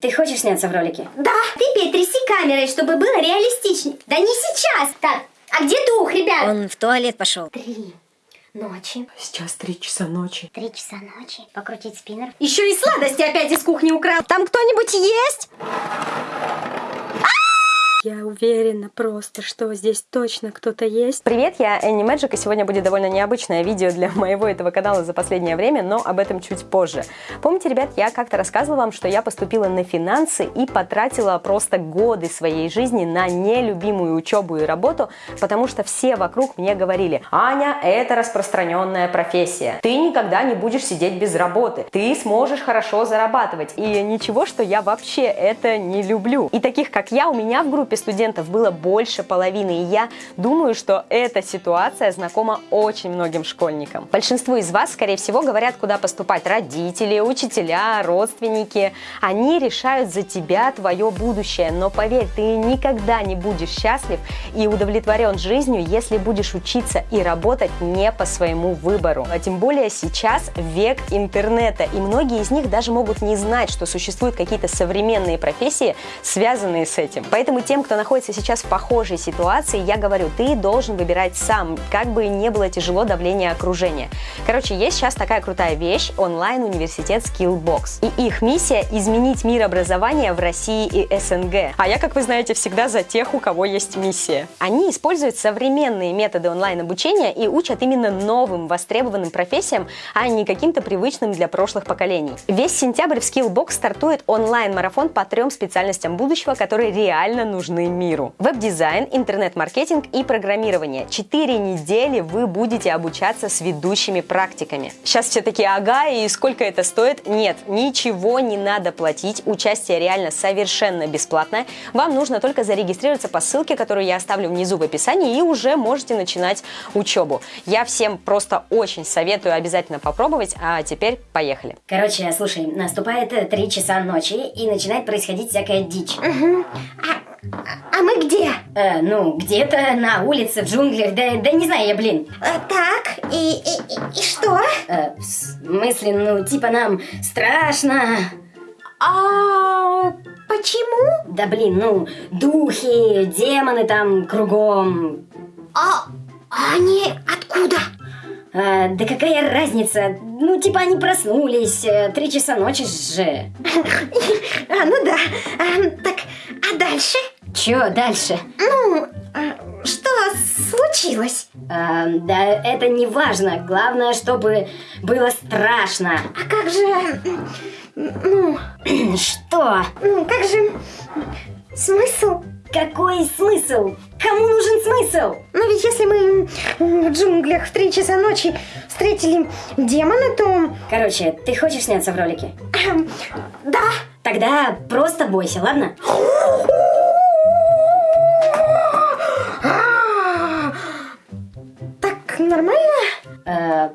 Ты хочешь сняться в ролике? Да, ты, тряси камерой, чтобы было реалистичнее. Да не сейчас. Так, а где дух, ребят? Он в туалет пошел. Три ночи. Сейчас три часа ночи. Три часа ночи. Покрутить спиннер. Еще и сладости опять из кухни украл. Там кто-нибудь есть? Я уверена просто, что здесь точно кто-то есть. Привет, я Энни Мэджик, и сегодня будет довольно необычное видео для моего этого канала за последнее время, но об этом чуть позже. Помните, ребят, я как-то рассказывала вам, что я поступила на финансы и потратила просто годы своей жизни на нелюбимую учебу и работу, потому что все вокруг мне говорили, Аня, это распространенная профессия, ты никогда не будешь сидеть без работы, ты сможешь хорошо зарабатывать, и ничего, что я вообще это не люблю. И таких, как я, у меня в группе студентов было больше половины, и я думаю, что эта ситуация знакома очень многим школьникам. Большинство из вас, скорее всего, говорят, куда поступать родители, учителя, родственники. Они решают за тебя твое будущее, но поверь, ты никогда не будешь счастлив и удовлетворен жизнью, если будешь учиться и работать не по своему выбору. А тем более сейчас век интернета, и многие из них даже могут не знать, что существуют какие-то современные профессии, связанные с этим. Поэтому тем, кто находится сейчас в похожей ситуации, я говорю, ты должен выбирать сам, как бы не было тяжело давление окружения. Короче, есть сейчас такая крутая вещь, онлайн-университет Skillbox. И их миссия – изменить мир образования в России и СНГ. А я, как вы знаете, всегда за тех, у кого есть миссия. Они используют современные методы онлайн-обучения и учат именно новым, востребованным профессиям, а не каким-то привычным для прошлых поколений. Весь сентябрь в Skillbox стартует онлайн-марафон по трем специальностям будущего, которые реально нужны нужны миру. Веб-дизайн, интернет-маркетинг и программирование. Четыре недели вы будете обучаться с ведущими практиками. Сейчас все такие, ага, и сколько это стоит? Нет, ничего не надо платить. Участие реально совершенно бесплатное. Вам нужно только зарегистрироваться по ссылке, которую я оставлю внизу в описании, и уже можете начинать учебу. Я всем просто очень советую обязательно попробовать, а теперь поехали. Короче, слушай, наступает три часа ночи, и начинает происходить всякая дичь. Угу. А а мы где? Э, ну, где-то на улице, в джунглях, да, да не знаю я, блин. Э, так, и, и, и, что? Э, в смысле, ну, типа нам страшно. А почему? Да блин, ну, духи, демоны там кругом. А они откуда? А, да какая разница? Ну, типа они проснулись, э, три часа ночи же. А, ну да. А, так, а дальше? Чё дальше? Ну, а, что случилось? А, да это не важно. Главное, чтобы было страшно. А как же... Ну... Что? Ну, как же... Смысл? Какой смысл? Кому нужен смысл? Ну ведь если мы в джунглях в три часа ночи встретили демона, то... Короче, ты хочешь сняться в ролике? Эм, да. Тогда просто бойся, ладно? Так нормально?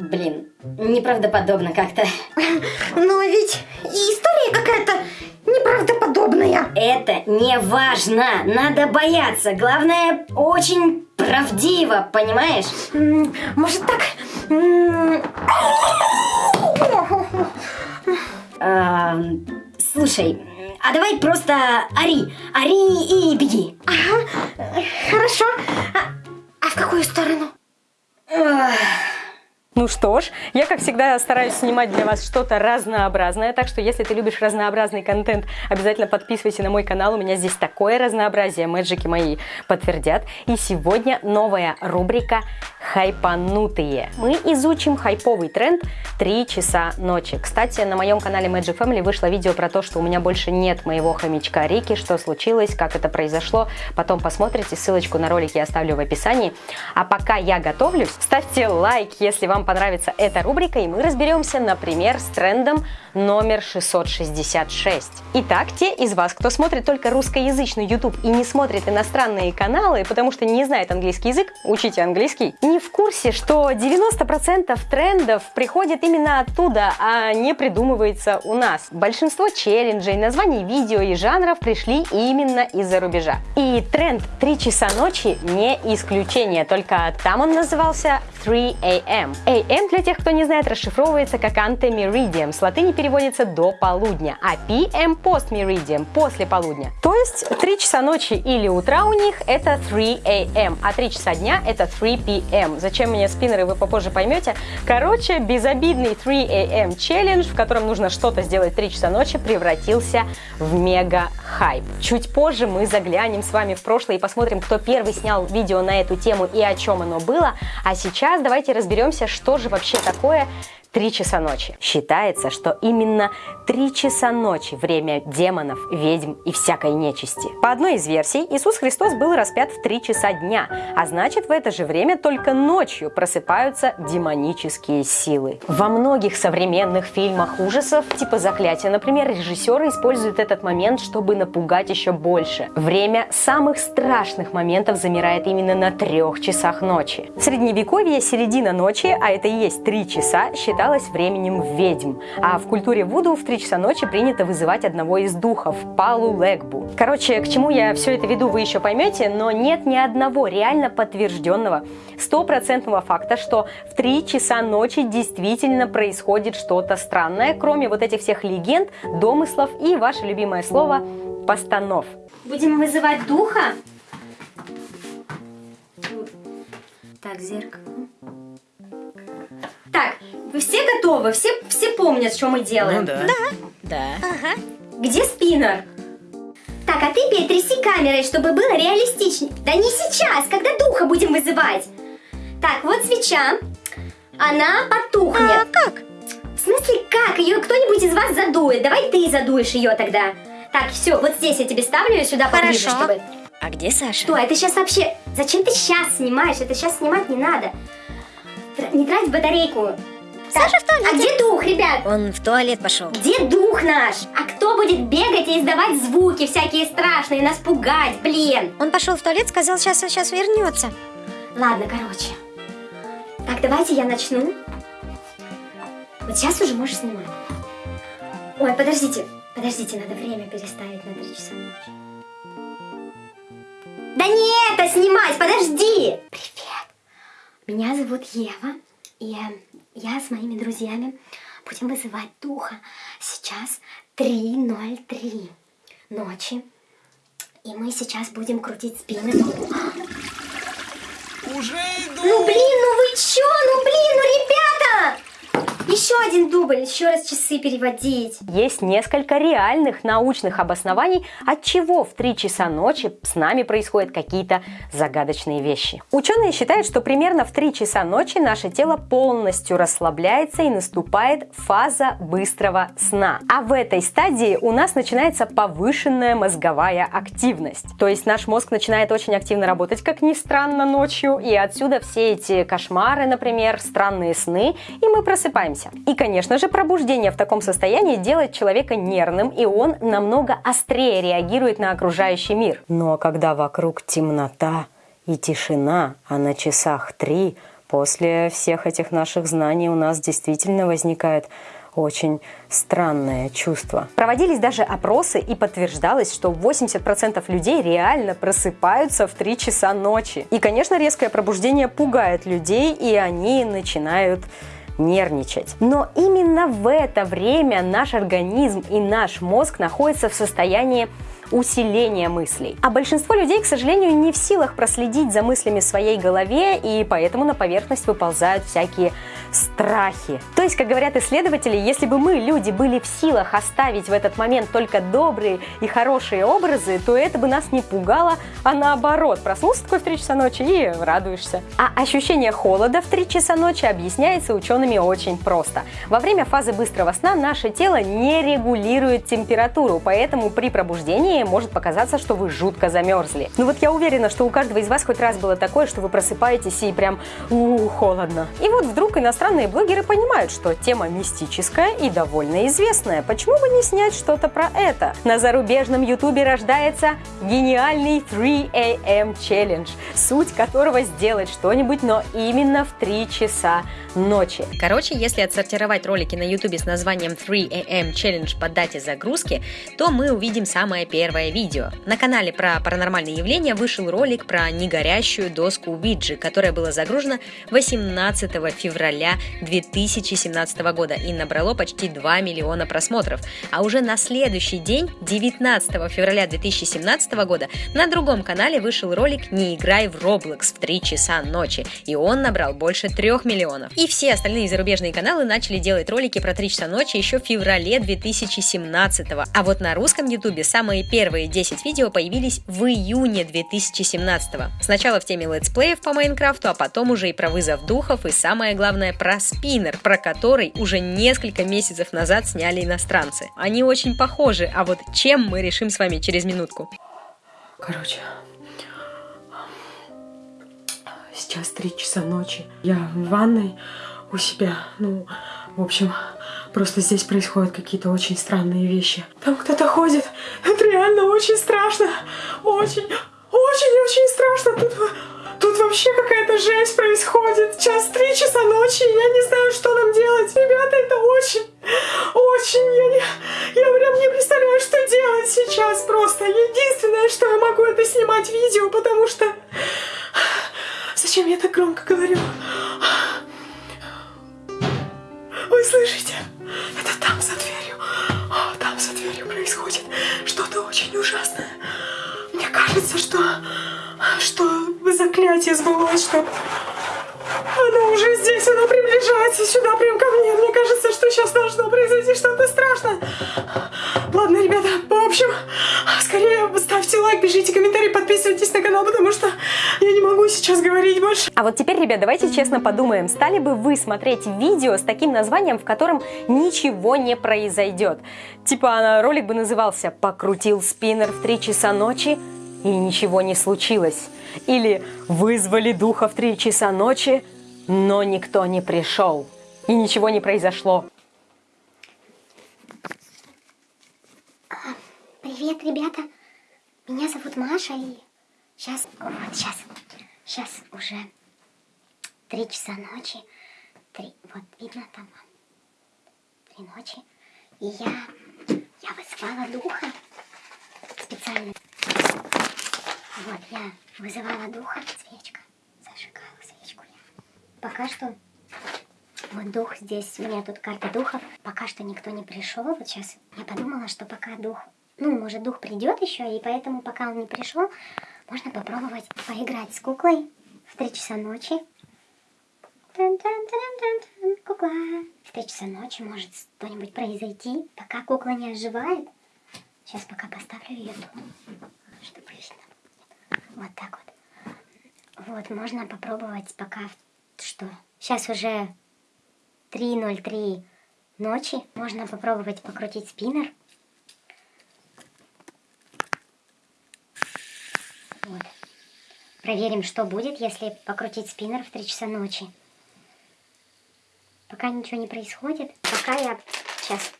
Блин, неправдоподобно как-то. Но ведь история какая-то неправдоподобная. Это не важно, надо бояться. Главное, очень правдиво, понимаешь? Может так? А, слушай, а давай просто ори, ори и беги. Ага, хорошо. А, а в какую сторону? Ну что ж, я, как всегда, стараюсь снимать для вас что-то разнообразное, так что если ты любишь разнообразный контент, обязательно подписывайся на мой канал, у меня здесь такое разнообразие, мэджики мои подтвердят. И сегодня новая рубрика «Хайпанутые». Мы изучим хайповый тренд 3 часа ночи. Кстати, на моем канале Magic Family вышло видео про то, что у меня больше нет моего хомячка Рики, что случилось, как это произошло. Потом посмотрите, ссылочку на ролик я оставлю в описании. А пока я готовлюсь, ставьте лайк, если вам понравится эта рубрика, и мы разберемся, например, с трендом номер 666. Итак, те из вас, кто смотрит только русскоязычный YouTube и не смотрит иностранные каналы, потому что не знает английский язык, учите английский, не в курсе, что 90% трендов приходит именно оттуда, а не придумывается у нас. Большинство челленджей, названий видео и жанров пришли именно из-за рубежа. И тренд 3 часа ночи не исключение, только там он назывался 3 AM. AM, для тех, кто не знает, расшифровывается как Ante Meridium. С латыни переводится до полудня, а PM post meridian после полудня. То есть 3 часа ночи или утра у них это 3 AM, а 3 часа дня это 3 PM. Зачем мне спиннеры, вы попозже поймете. Короче, безобидный 3 AM челлендж, в котором нужно что-то сделать 3 часа ночи, превратился в мега хайп. Чуть позже мы заглянем с вами в прошлое и посмотрим, кто первый снял видео на эту тему и о чем оно было. А сейчас давайте разберемся, что же вообще такое 3 часа ночи. Считается, что именно 3 часа ночи – время демонов, ведьм и всякой нечисти. По одной из версий, Иисус Христос был распят в 3 часа дня, а значит, в это же время только ночью просыпаются демонические силы. Во многих современных фильмах ужасов, типа «Заклятие», например, режиссеры используют этот момент, чтобы напугать еще больше. Время самых страшных моментов замирает именно на трех часах ночи. В Средневековье середина ночи, а это и есть 3 часа, считается считалось временем ведьм. А в культуре Вуду в 3 часа ночи принято вызывать одного из духов – Палу Легбу. Короче, к чему я все это веду, вы еще поймете, но нет ни одного реально подтвержденного, стопроцентного факта, что в 3 часа ночи действительно происходит что-то странное, кроме вот этих всех легенд, домыслов и ваше любимое слово – постанов. Будем вызывать духа? Так, зеркало. Так, вы все готовы? Все, все помнят, что мы делаем? Ну да. Да. Где спиннер? Так, а ты, Петь, тряси камерой, чтобы было реалистичнее. Да не сейчас, когда духа будем вызывать. Так, вот свеча. Она потухнет. А как? В смысле как? Ее кто-нибудь из вас задует. Давай ты задуешь ее тогда. Так, все, вот здесь я тебе ставлю ее сюда поближе, Хорошо. чтобы... А где Саша? Что, это сейчас вообще... Зачем ты сейчас снимаешь? Это сейчас снимать не надо. Не трать батарейку. Саша в туалете. А где дух, ребят? Он в туалет пошел. Где дух наш? А кто будет бегать и издавать звуки всякие страшные, нас пугать, блин? Он пошел в туалет, сказал, сейчас, сейчас вернется. Ладно, короче. Так, давайте я начну. Вот сейчас уже можешь снимать. Ой, подождите, подождите, надо время переставить на 3 часа ночи. Да не это снимать, подожди! Привет! Меня зовут Ева, и э, я с моими друзьями будем вызывать духа. Сейчас 3.03 ночи. И мы сейчас будем крутить спины. Уже иду! Ну блин, ну вы чё? Ну блин, ну ребята! Еще один дубль, еще раз часы переводить. Есть несколько реальных научных обоснований, от чего в 3 часа ночи с нами происходят какие-то загадочные вещи. Ученые считают, что примерно в 3 часа ночи наше тело полностью расслабляется и наступает фаза быстрого сна. А в этой стадии у нас начинается повышенная мозговая активность. То есть наш мозг начинает очень активно работать, как ни странно, ночью, и отсюда все эти кошмары, например, странные сны, и мы просыпаемся. И, конечно же, пробуждение в таком состоянии делает человека нервным, и он намного острее реагирует на окружающий мир. Но когда вокруг темнота и тишина, а на часах три, после всех этих наших знаний у нас действительно возникает очень странное чувство. Проводились даже опросы и подтверждалось, что 80% людей реально просыпаются в 3 часа ночи. И, конечно, резкое пробуждение пугает людей, и они начинают нервничать. Но именно в это время наш организм и наш мозг находятся в состоянии усиления мыслей. А большинство людей, к сожалению, не в силах проследить за мыслями в своей голове, и поэтому на поверхность выползают всякие страхи. То есть, как говорят исследователи, если бы мы, люди, были в силах оставить в этот момент только добрые и хорошие образы, то это бы нас не пугало, а наоборот, проснулся такой в 3 часа ночи и радуешься. А ощущение холода в 3 часа ночи объясняется учеными очень просто. Во время фазы быстрого сна наше тело не регулирует температуру, поэтому при пробуждении может показаться, что вы жутко замерзли. Ну вот я уверена, что у каждого из вас хоть раз было такое, что вы просыпаетесь и прям у холодно. И вот вдруг иностранные блогеры понимают, что тема мистическая и довольно известная. Почему бы не снять что-то про это? На зарубежном ютубе рождается гениальный 3 AM Challenge, суть которого сделать что-нибудь, но именно в 3 часа ночи. Короче, если отсортировать ролики на ютубе с названием 3 AM Challenge по дате загрузки, то мы увидим самое первое первое видео. На канале про паранормальные явления вышел ролик про негорящую доску Уиджи, которая была загружена 18 февраля 2017 года и набрало почти 2 миллиона просмотров. А уже на следующий день, 19 февраля 2017 года, на другом канале вышел ролик «Не играй в Roblox в 3 часа ночи», и он набрал больше 3 миллионов. И все остальные зарубежные каналы начали делать ролики про 3 часа ночи еще в феврале 2017 а вот на русском ютубе самые первые 10 видео появились в июне 2017 Сначала в теме летсплеев по Майнкрафту, а потом уже и про вызов духов, и самое главное про спиннер, про который уже несколько месяцев назад сняли иностранцы. Они очень похожи, а вот чем мы решим с вами через минутку. Короче, сейчас три часа ночи. Я в ванной у себя. Ну, в общем, просто здесь происходят какие-то очень странные вещи. Там кто-то ходит. Это реально очень страшно. Очень, очень-очень страшно. Тут, тут вообще какая-то жесть происходит. Сейчас три часа ночи, я не знаю, что нам делать. Ребята, это очень, очень... Я, не, я прям не представляю, что делать сейчас просто. Единственное, что я могу, это снимать видео, потому что... Зачем я так громко говорю? Вы слышите? Это там за дверью. О, там за дверью происходит что-то очень ужасное. Мне кажется, что, что заклятие сбылось, что оно уже здесь, оно приближается сюда, прям ко мне. Мне кажется, что сейчас должно произойти что-то страшное. Ладно, ребята, в общем, скорее ставьте лайк, пишите комментарии, подписывайтесь на канал, потому что я не могу сейчас говорить больше. А вот теперь, ребят, давайте честно подумаем, стали бы вы смотреть видео с таким названием, в котором ничего не произойдет? Типа ролик бы назывался «Покрутил спиннер в 3 часа ночи и ничего не случилось». Или «Вызвали духа в 3 часа ночи, но никто не пришел и ничего не произошло». Привет, ребята. Меня зовут Маша, и сейчас, вот сейчас, сейчас уже три часа ночи. Три, вот видно там, три ночи. И я, я вызвала духа специально. Вот, я вызывала духа. Свечка, зажигала свечку я. Пока что вот дух здесь, у меня тут карта духов. Пока что никто не пришел. Вот сейчас я подумала, что пока дух ну, может, дух придет еще, и поэтому, пока он не пришел, можно попробовать поиграть с куклой в 3 часа ночи. Кукла. В 3 часа ночи может что-нибудь произойти, пока кукла не оживает. Сейчас пока поставлю ее тут, чтобы видно. Вот так вот. Вот, можно попробовать пока, что сейчас уже 3.03 ночи. Можно попробовать покрутить спиннер. Вот. Проверим, что будет, если покрутить спиннер в 3 часа ночи. Пока ничего не происходит. Пока я... Сейчас.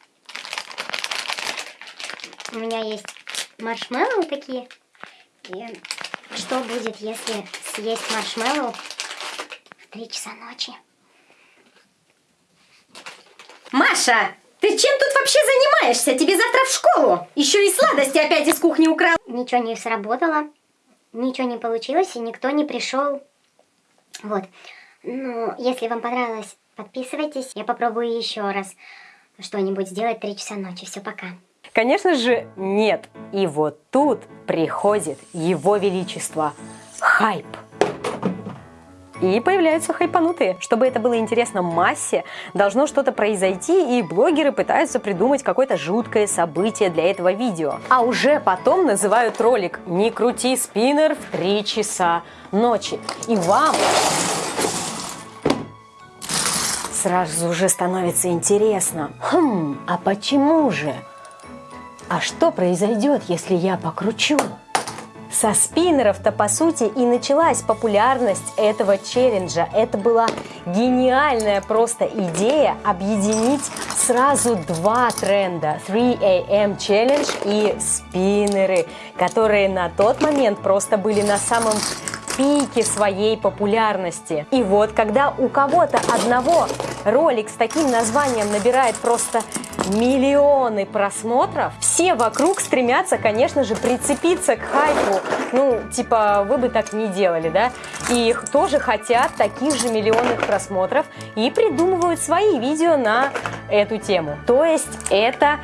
У меня есть маршмеллоу такие. И что будет, если съесть маршмеллоу в 3 часа ночи? Маша, ты чем тут вообще занимаешься? Тебе завтра в школу. Еще и сладости опять из кухни украл. Ничего не сработало ничего не получилось и никто не пришел. Вот. Ну, если вам понравилось, подписывайтесь. Я попробую еще раз что-нибудь сделать 3 часа ночи. Все, пока. Конечно же, нет. И вот тут приходит Его Величество хайп. И появляются хайпанутые. Чтобы это было интересно массе, должно что-то произойти, и блогеры пытаются придумать какое-то жуткое событие для этого видео. А уже потом называют ролик «Не крути спиннер в 3 часа ночи». И вам сразу же становится интересно. Хм, а почему же? А что произойдет, если я покручу? Со спиннеров-то, по сути, и началась популярность этого челленджа. Это была гениальная просто идея объединить сразу два тренда. 3AM Challenge и спиннеры, которые на тот момент просто были на самом пике своей популярности. И вот, когда у кого-то одного ролик с таким названием набирает просто миллионы просмотров, все вокруг стремятся, конечно же, прицепиться к хайпу. Ну, типа, вы бы так не делали, да? И тоже хотят таких же миллионных просмотров и придумывают свои видео на эту тему. То есть это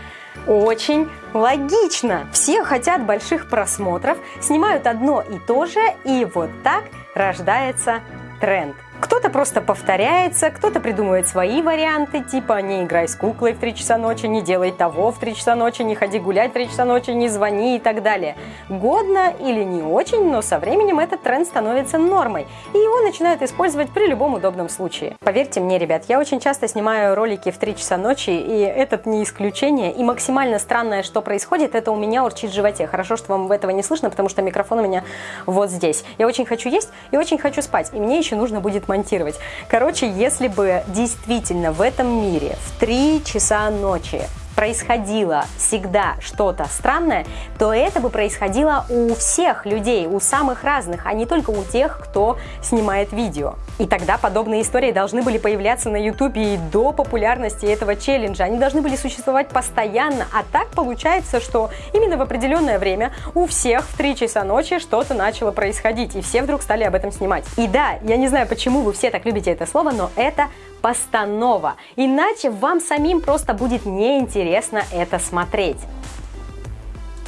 очень логично. Все хотят больших просмотров, снимают одно и то же, и вот так рождается тренд. Кто-то просто повторяется, кто-то придумывает свои варианты, типа не играй с куклой в 3 часа ночи, не делай того в 3 часа ночи, не ходи гулять в 3 часа ночи, не звони и так далее. Годно или не очень, но со временем этот тренд становится нормой, и его начинают использовать при любом удобном случае. Поверьте мне, ребят, я очень часто снимаю ролики в 3 часа ночи, и этот не исключение, и максимально странное, что происходит, это у меня урчит в животе. Хорошо, что вам этого не слышно, потому что микрофон у меня вот здесь. Я очень хочу есть и очень хочу спать, и мне еще нужно будет монтировать. Короче, если бы действительно в этом мире в 3 часа ночи происходило всегда что-то странное, то это бы происходило у всех людей, у самых разных, а не только у тех, кто снимает видео. И тогда подобные истории должны были появляться на YouTube и до популярности этого челленджа. Они должны были существовать постоянно, а так получается, что именно в определенное время у всех в 3 часа ночи что-то начало происходить, и все вдруг стали об этом снимать. И да, я не знаю, почему вы все так любите это слово, но это постанова. Иначе вам самим просто будет неинтересно это смотреть.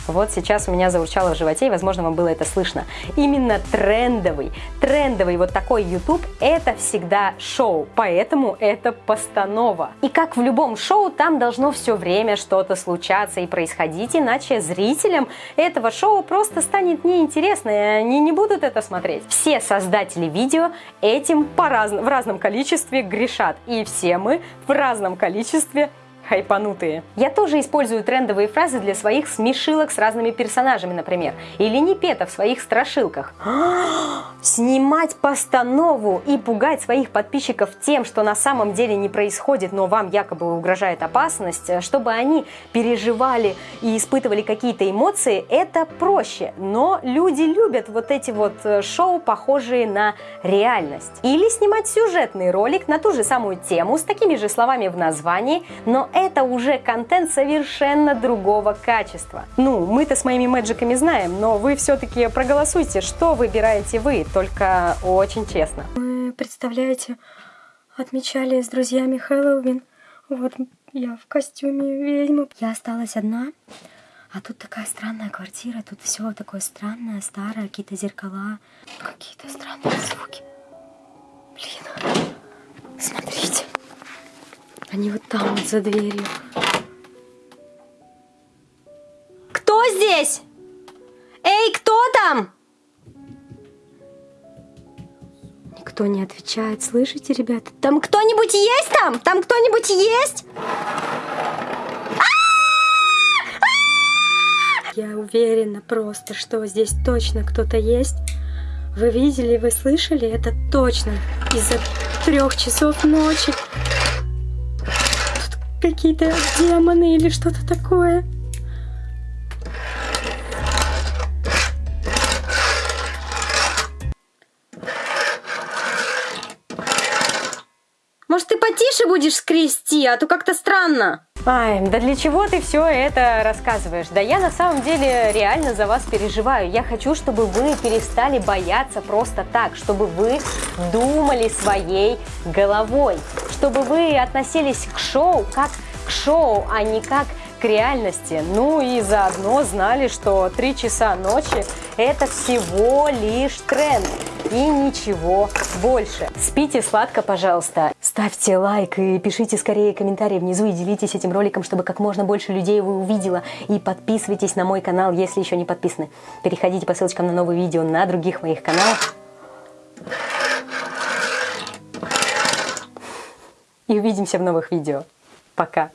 Вот сейчас у меня заурчало в животе, и, возможно, вам было это слышно. Именно трендовый, трендовый вот такой YouTube – это всегда шоу, поэтому это постанова. И как в любом шоу, там должно все время что-то случаться и происходить, иначе зрителям этого шоу просто станет неинтересно, и они не будут это смотреть. Все создатели видео этим по раз... в разном количестве грешат, и все мы в разном количестве хайпанутые. Я тоже использую трендовые фразы для своих смешилок с разными персонажами, например, или непета в своих страшилках. Снимать постанову и пугать своих подписчиков тем, что на самом деле не происходит, но вам якобы угрожает опасность, чтобы они переживали и испытывали какие-то эмоции, это проще. Но люди любят вот эти вот э, шоу, похожие на реальность. Или снимать сюжетный ролик на ту же самую тему с такими же словами в названии, но это уже контент совершенно другого качества. Ну, мы-то с моими мэджиками знаем, но вы все-таки проголосуйте, что выбираете вы, только очень честно. Мы, представляете, отмечали с друзьями Хэллоуин. Вот я в костюме ведьмы. Я осталась одна, а тут такая странная квартира, тут все такое странное, старое, какие-то зеркала, какие-то странные звуки. Блин. Они вот там вот за дверью. Кто здесь? Эй, кто там? Никто не отвечает. Слышите, ребята? Там кто-нибудь есть там? Там кто-нибудь есть? Я уверена просто, что здесь точно кто-то есть. Вы видели, вы слышали? Это точно из-за трех часов ночи. Какие-то демоны или что-то такое. Может, ты потише будешь скрести, а то как-то странно. Ай, да для чего ты все это рассказываешь? Да я на самом деле реально за вас переживаю. Я хочу, чтобы вы перестали бояться просто так, чтобы вы думали своей головой, чтобы вы относились к шоу как к шоу, а не как к реальности. Ну и заодно знали, что 3 часа ночи это всего лишь тренд и ничего больше. Спите сладко, пожалуйста. Ставьте лайк и пишите скорее комментарии внизу и делитесь этим роликом, чтобы как можно больше людей его увидело. И подписывайтесь на мой канал, если еще не подписаны. Переходите по ссылочкам на новые видео на других моих каналах. И увидимся в новых видео. Пока.